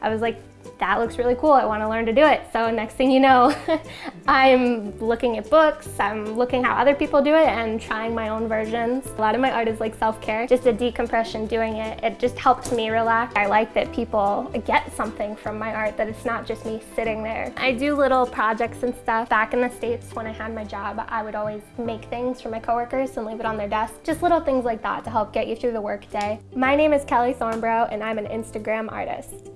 I was like, that looks really cool. I want to learn to do it. So next thing you know, I'm looking at books, I'm looking how other people do it and trying my own versions. A lot of my art is like self-care, just a decompression doing it. It just helps me relax. I like that people get something from my art, that it's not just me sitting there. I do little projects and stuff. Back in the States when I had my job, I would always make things for my coworkers and leave it on their desk. Just little things like that to help get you through the workday. My name is Kelly Thornbrough and I'm an Instagram artist.